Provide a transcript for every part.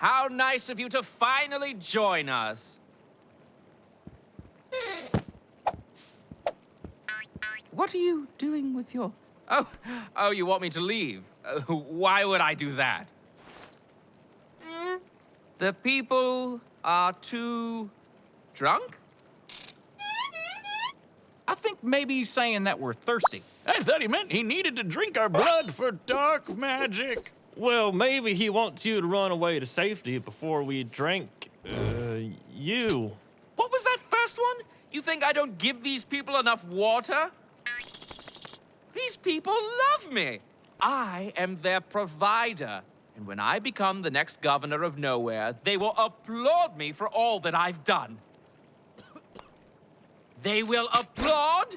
How nice of you to finally join us. What are you doing with your... Oh, oh, you want me to leave? Uh, why would I do that? The people are too drunk? I think maybe he's saying that we're thirsty. I thought he meant he needed to drink our blood for dark magic. Well, maybe he wants you to run away to safety before we drink, uh, you. What was that first one? You think I don't give these people enough water? These people love me. I am their provider. And when I become the next governor of nowhere, they will applaud me for all that I've done. they will applaud?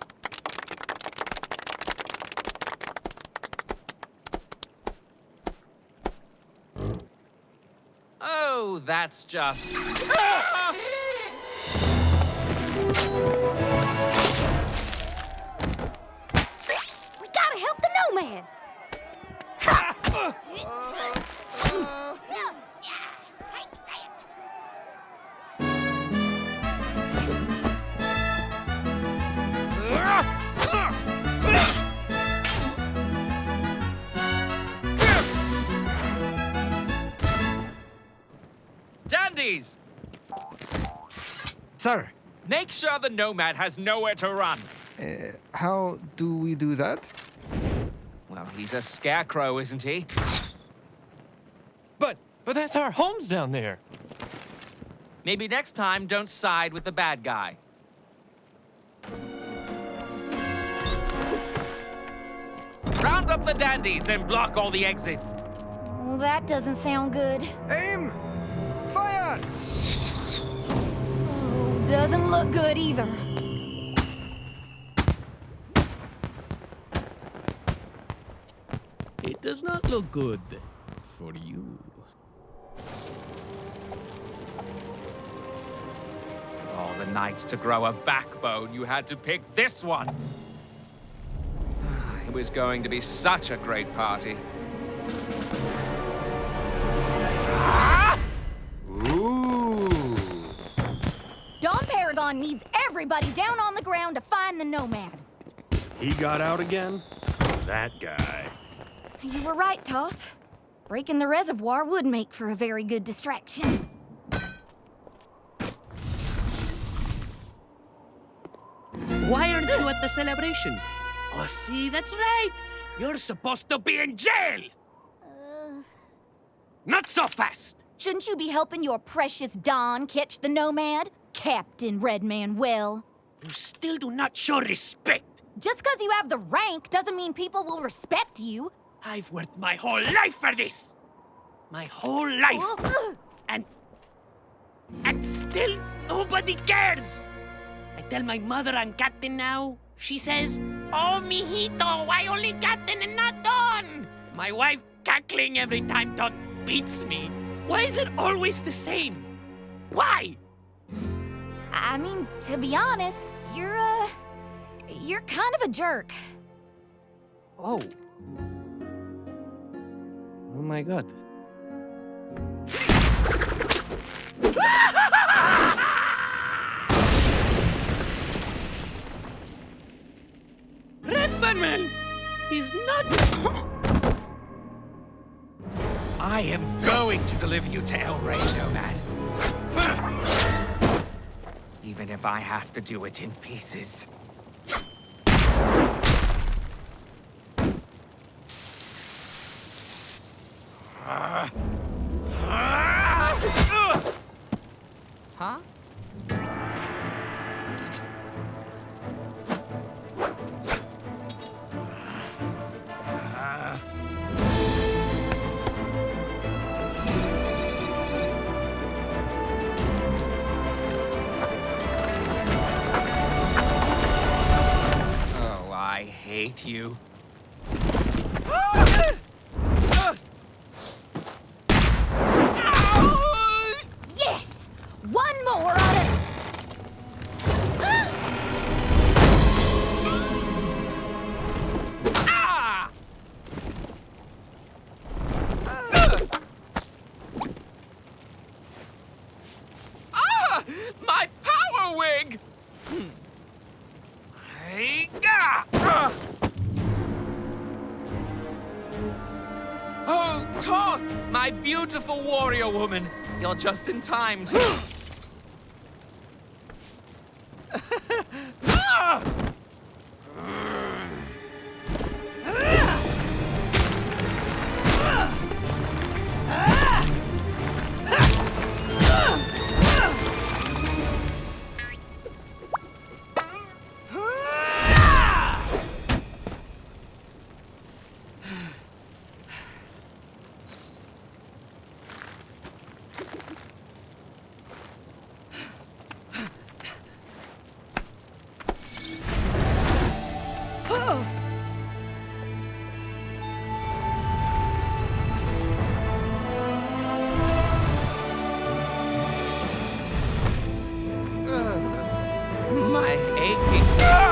Oh, that's just... Sir, Make sure the nomad has nowhere to run. Uh, how do we do that? Well, he's a scarecrow, isn't he? But, but that's our homes down there. Maybe next time, don't side with the bad guy. Round up the dandies and block all the exits. Well, that doesn't sound good. Aim! Doesn't look good either. It does not look good for you. Of all the nights to grow a backbone, you had to pick this one. It was going to be such a great party. Don needs everybody down on the ground to find the nomad. He got out again? That guy. You were right, Toth. Breaking the reservoir would make for a very good distraction. Why aren't you at the celebration? Oh, see, that's right. You're supposed to be in jail. Uh. Not so fast. Shouldn't you be helping your precious Don catch the nomad? Captain Redman Well. You still do not show respect. Just because you have the rank doesn't mean people will respect you. I've worked my whole life for this. My whole life. And... And still nobody cares. I tell my mother I'm captain now. She says, Oh, mijito, why only captain and not Don? My wife cackling every time Toth beats me. Why is it always the same? Why? I mean, to be honest, you're, a... You're kind of a jerk. Oh. Oh my god. Redman! He's not... I am going to deliver you to El Rey, Nomad. Even if I have to do it in pieces. Huh? Hate you. Beautiful warrior woman. You're just in time My aching.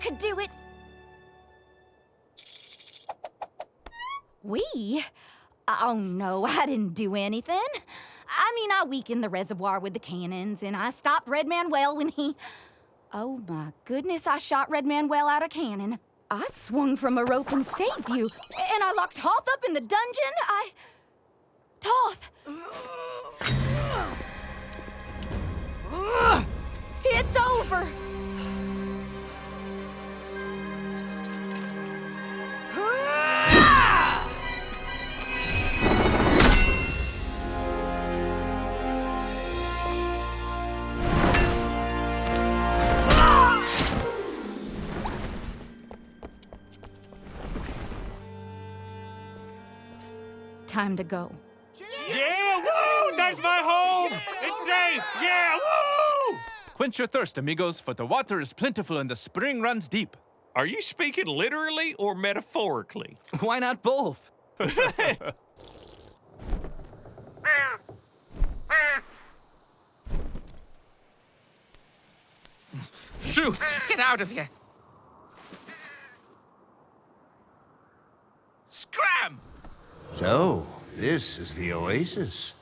Could do it! We? Oh no, I didn't do anything. I mean, I weakened the reservoir with the cannons, and I stopped Red Manuel when he. Oh my goodness, I shot Red Manuel out of cannon. I swung from a rope and saved you, and I locked Toth up in the dungeon. I. Time to go. Yeah, woo! That's my home! It's safe! Yeah, woo! Quench your thirst, amigos, for the water is plentiful and the spring runs deep. Are you speaking literally or metaphorically? Why not both? Shoo! Get out of here! So, this is the oasis.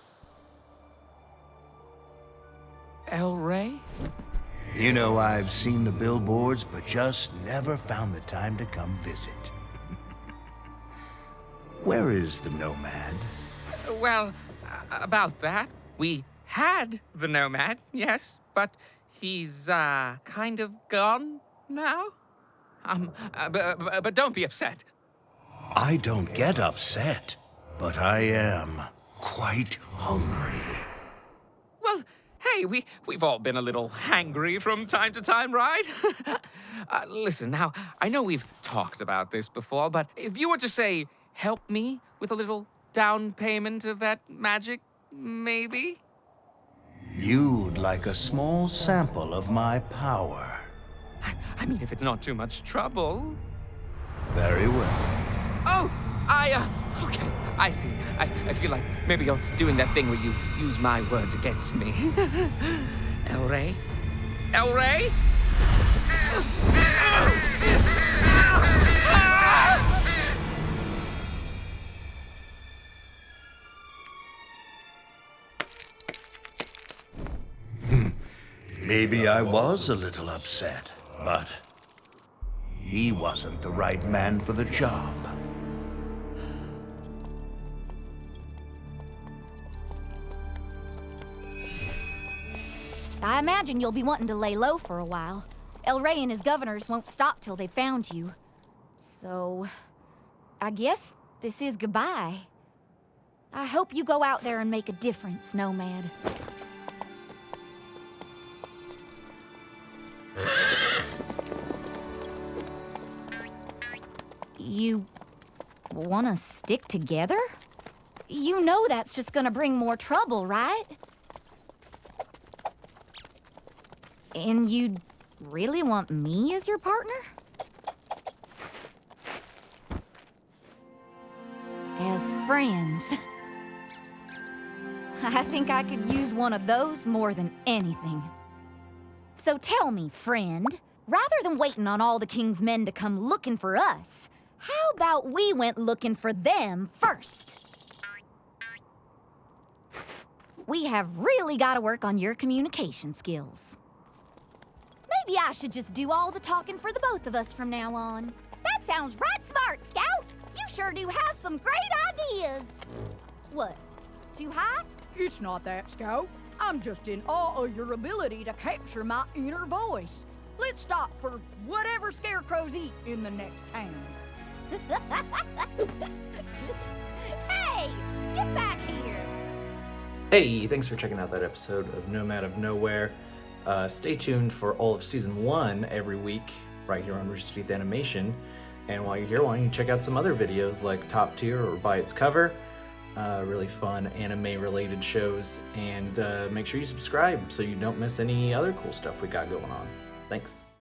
El Rey? You know, I've seen the billboards, but just never found the time to come visit. Where is the nomad? Well, about that, we had the Nomad, yes, but he's, uh, kind of gone now? Um, uh, but, but don't be upset. I don't get upset, but I am quite hungry. Well, hey, we, we've all been a little hangry from time to time, right? uh, listen, now, I know we've talked about this before, but if you were to say, help me with a little down payment of that magic, maybe? You'd like a small sample of my power. I mean, if it's not too much trouble. Very well. Oh, I, uh, okay, I see. I, I feel like maybe you're doing that thing where you use my words against me. El Rey? El Rey? Maybe I was a little upset, but he wasn't the right man for the job. I imagine you'll be wanting to lay low for a while. El Rey and his governors won't stop till they found you. So, I guess this is goodbye. I hope you go out there and make a difference, Nomad. You want to stick together? You know that's just gonna bring more trouble, right? And you really want me as your partner? As friends. I think I could use one of those more than anything. So tell me, friend, rather than waiting on all the king's men to come looking for us, how about we went looking for them first? We have really got to work on your communication skills. Maybe I should just do all the talking for the both of us from now on. That sounds right smart, Skout. You sure do have some great ideas. What? Too high? It's not that, Skout. I'm just in awe of your ability to capture my inner voice. Let's stop for whatever scarecrows eat in the next town. hey, get back here. Hey, thanks for checking out that episode of Nomad of Nowhere. Uh, stay tuned for all of season one every week right here on Rooster Teeth Animation. And while you're here, why don't you check out some other videos like Top Tier or By Its Cover? Uh, really fun anime related shows. And uh, make sure you subscribe so you don't miss any other cool stuff we got going on. Thanks.